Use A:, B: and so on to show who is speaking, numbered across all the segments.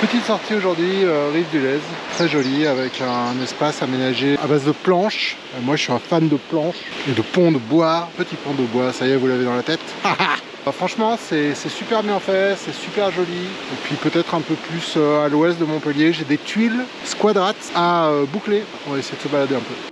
A: Petite sortie aujourd'hui, euh, rive du Lez, très jolie avec un espace aménagé à base de planches. Euh, moi je suis un fan de planches et de ponts de bois, petit pont de bois, ça y est vous l'avez dans la tête. Franchement c'est super bien fait, c'est super joli. Et puis peut-être un peu plus euh, à l'ouest de Montpellier, j'ai des tuiles squadrates à boucler. On va essayer de se balader un peu.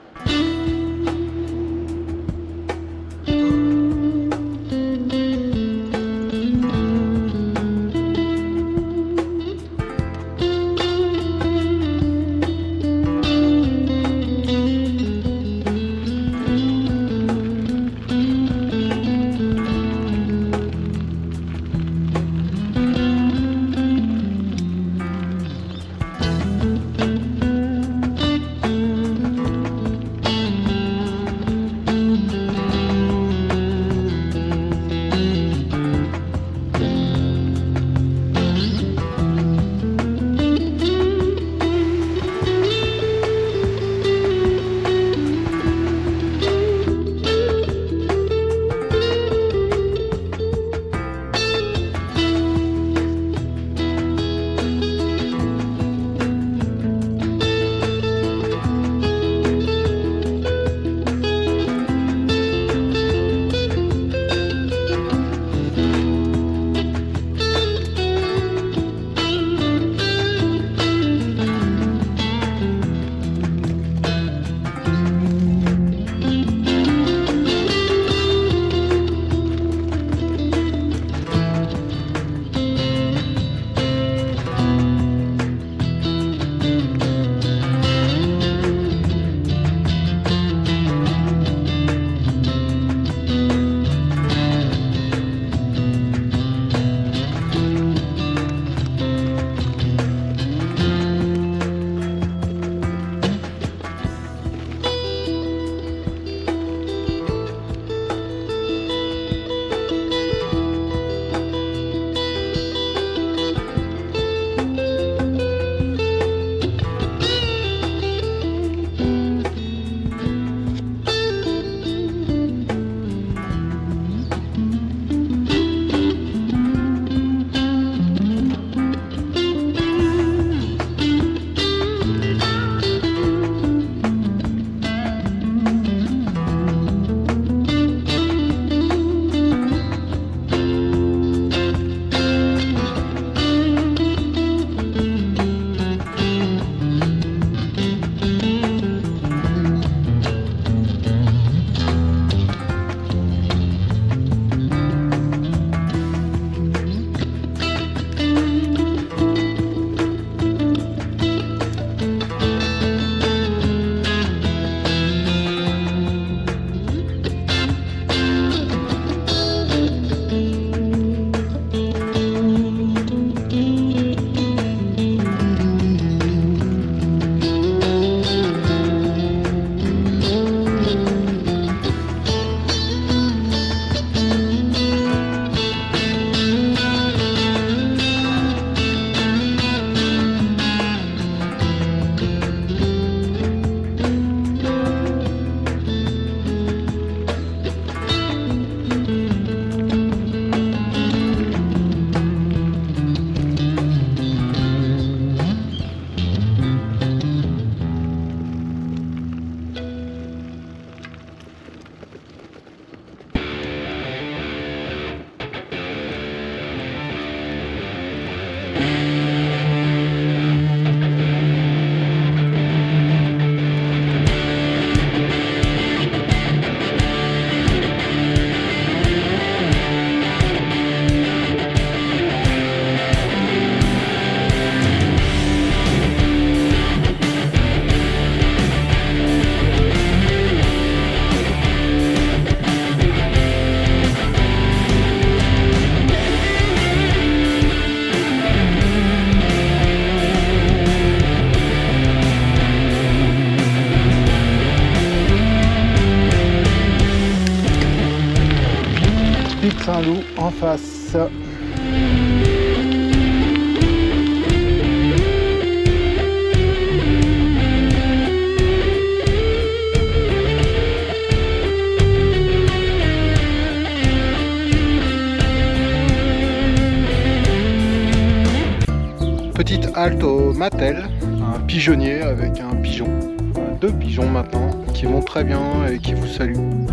A: En face. Petite petite halte au Matel, un pigeonnier avec un pigeon. Deux pigeons maintenant qui vont très bien et qui vous saluent.